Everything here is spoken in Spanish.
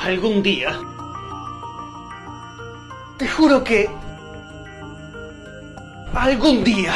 algún día... Te juro que... Algún día...